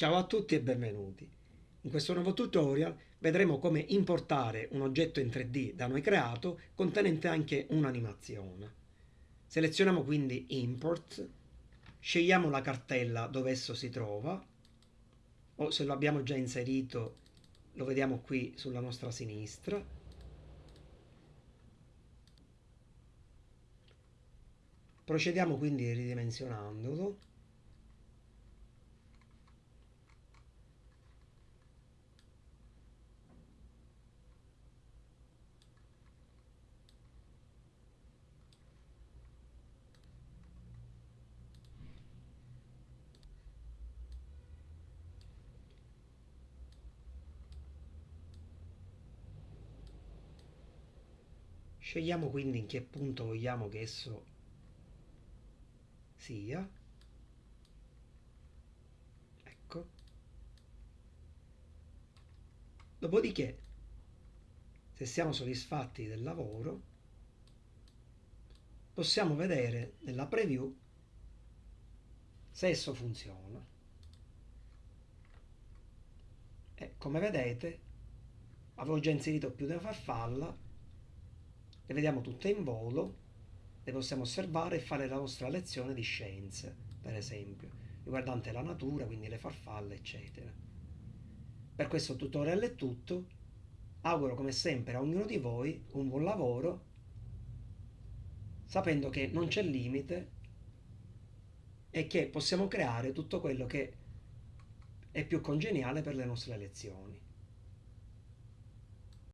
Ciao a tutti e benvenuti. In questo nuovo tutorial vedremo come importare un oggetto in 3D da noi creato contenente anche un'animazione. Selezioniamo quindi Import, scegliamo la cartella dove esso si trova o se lo abbiamo già inserito lo vediamo qui sulla nostra sinistra. Procediamo quindi ridimensionandolo Scegliamo quindi in che punto vogliamo che esso sia. Ecco. Dopodiché, se siamo soddisfatti del lavoro, possiamo vedere nella preview se esso funziona. E come vedete, avevo già inserito più una farfalla le vediamo tutte in volo, le possiamo osservare e fare la nostra lezione di scienze, per esempio, riguardante la natura, quindi le farfalle, eccetera. Per questo tutorial è tutto. Auguro come sempre a ognuno di voi un buon lavoro, sapendo che non c'è limite e che possiamo creare tutto quello che è più congeniale per le nostre lezioni.